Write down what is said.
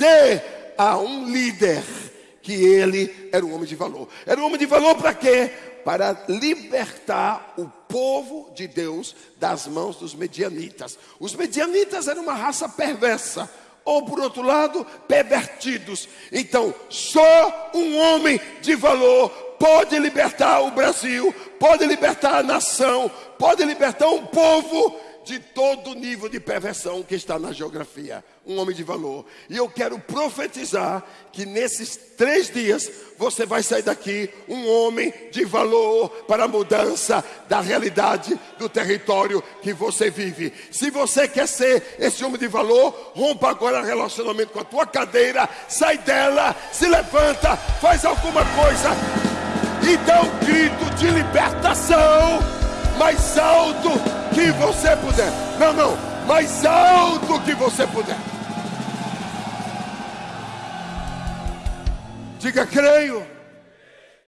dizer a um líder que ele era um homem de valor. Era um homem de valor para quê? Para libertar o povo de Deus das mãos dos medianitas. Os medianitas eram uma raça perversa, ou por outro lado, pervertidos. Então, só um homem de valor pode libertar o Brasil, pode libertar a nação, pode libertar um povo de todo nível de perversão que está na geografia. Um homem de valor. E eu quero profetizar que nesses três dias você vai sair daqui um homem de valor para a mudança da realidade do território que você vive. Se você quer ser esse homem de valor, rompa agora relacionamento com a tua cadeira, sai dela, se levanta, faz alguma coisa e dá um grito de libertação mais alto que você puder. Não, não, mais alto que você puder. Diga, creio